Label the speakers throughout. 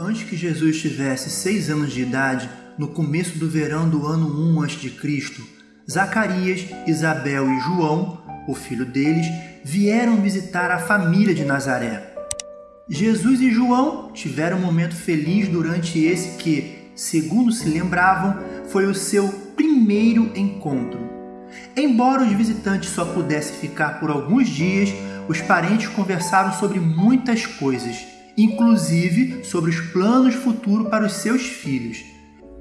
Speaker 1: Antes que Jesus tivesse seis anos de idade, no começo do verão do ano 1 a.C., Zacarias, Isabel e João, o filho deles, vieram visitar a família de Nazaré. Jesus e João tiveram um momento feliz durante esse que, segundo se lembravam, foi o seu primeiro encontro. Embora os visitantes só pudessem ficar por alguns dias, os parentes conversaram sobre muitas coisas, inclusive sobre os planos futuros para os seus filhos.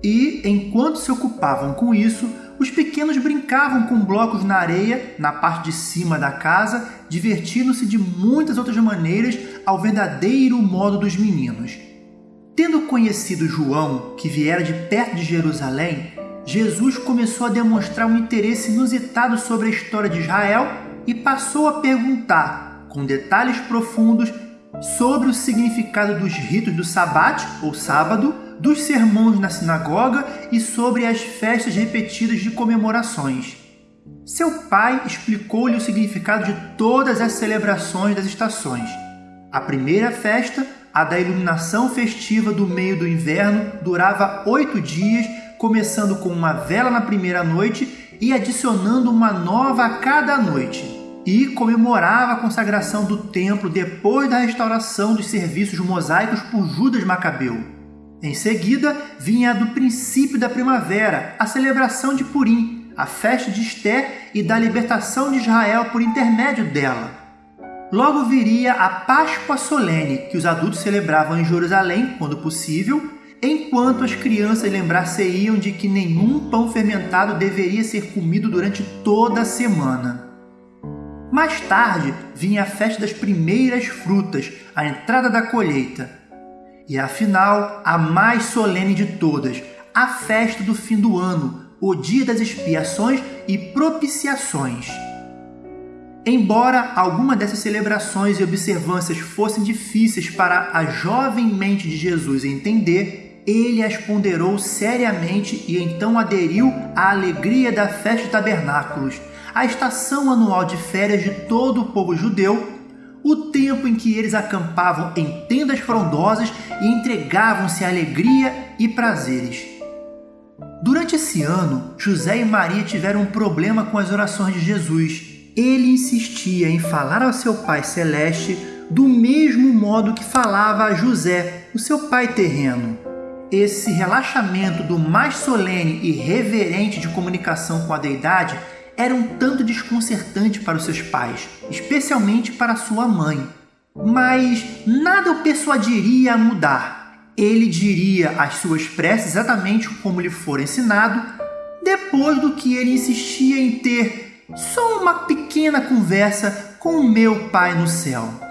Speaker 1: E, enquanto se ocupavam com isso, os pequenos brincavam com blocos na areia, na parte de cima da casa, divertindo-se de muitas outras maneiras ao verdadeiro modo dos meninos. Tendo conhecido João, que viera de perto de Jerusalém, Jesus começou a demonstrar um interesse inusitado sobre a história de Israel e passou a perguntar, com detalhes profundos, sobre o significado dos ritos do Sabate, ou sábado, dos sermões na sinagoga e sobre as festas repetidas de comemorações. Seu pai explicou-lhe o significado de todas as celebrações das estações. A primeira festa, a da iluminação festiva do meio do inverno, durava oito dias, começando com uma vela na primeira noite e adicionando uma nova a cada noite e comemorava a consagração do templo depois da restauração dos serviços mosaicos por Judas Macabeu. Em seguida, vinha a do princípio da primavera, a celebração de Purim, a festa de Esté e da libertação de Israel por intermédio dela. Logo viria a Páscoa solene, que os adultos celebravam em Jerusalém, quando possível, enquanto as crianças lembrar-se-iam de que nenhum pão fermentado deveria ser comido durante toda a semana. Mais tarde vinha a festa das primeiras frutas, a entrada da colheita, e afinal, a mais solene de todas, a festa do fim do ano, o dia das expiações e propiciações. Embora alguma dessas celebrações e observâncias fossem difíceis para a jovem mente de Jesus entender, ele as ponderou seriamente e então aderiu à alegria da festa de tabernáculos, a estação anual de férias de todo o povo judeu o tempo em que eles acampavam em tendas frondosas e entregavam-se à alegria e prazeres. Durante esse ano, José e Maria tiveram um problema com as orações de Jesus. Ele insistia em falar ao seu Pai Celeste do mesmo modo que falava a José, o seu pai terreno. Esse relaxamento do mais solene e reverente de comunicação com a deidade era um tanto desconcertante para os seus pais, especialmente para sua mãe. Mas nada o persuadiria a mudar. Ele diria as suas preces exatamente como lhe for ensinado, depois do que ele insistia em ter só uma pequena conversa com o meu Pai no céu.